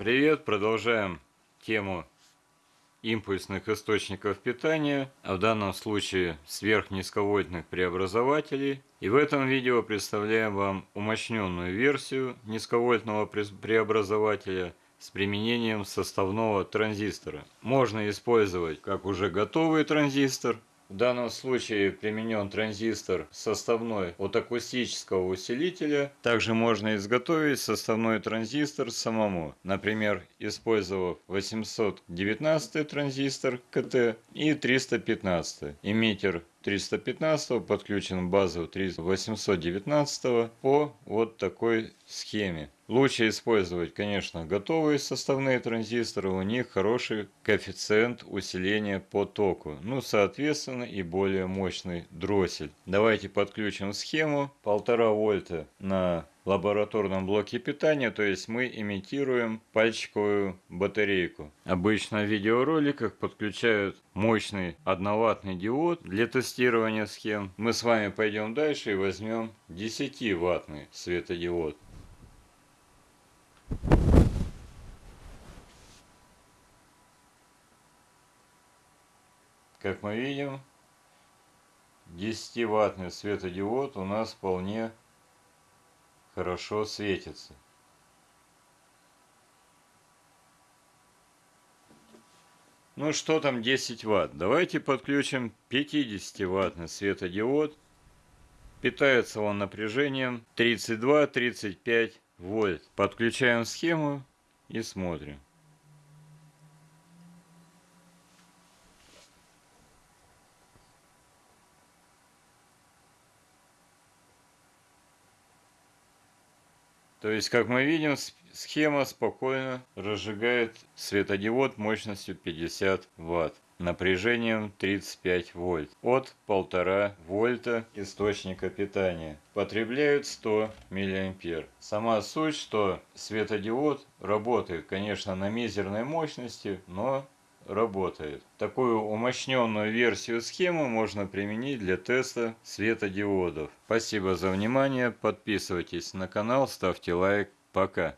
привет! Продолжаем тему импульсных источников питания, а в данном случае сверхнизковольтных преобразователей. И в этом видео представляем вам умощненную версию низковольтного преобразователя с применением составного транзистора. Можно использовать как уже готовый транзистор, в данном случае применен транзистор составной от акустического усилителя. Также можно изготовить составной транзистор самому. Например, использовав 819 транзистор КТ и 315. Эмиттер 315 подключен к базу 819 по вот такой схеме. Лучше использовать, конечно, готовые составные транзисторы, у них хороший коэффициент усиления по току. Ну, соответственно, и более мощный дроссель. Давайте подключим схему 1,5 вольта на лабораторном блоке питания, то есть мы имитируем пальчиковую батарейку. Обычно в видеороликах подключают мощный одноваттный диод для тестирования схем. Мы с вами пойдем дальше и возьмем 10 ваттный светодиод. Как мы видим, 10-ваттный светодиод у нас вполне хорошо светится. Ну что там 10 ватт? Давайте подключим 50-ваттный светодиод. Питается он напряжением 32-35 вольт. Подключаем схему и смотрим. То есть, как мы видим, схема спокойно разжигает светодиод мощностью 50 Вт напряжением 35 вольт от 1,5 вольта источника питания. Потребляют 100 миллиампер. Сама суть, что светодиод работает, конечно, на мизерной мощности, но работает. Такую умощненную версию схемы можно применить для теста светодиодов. Спасибо за внимание, подписывайтесь на канал, ставьте лайк. Пока.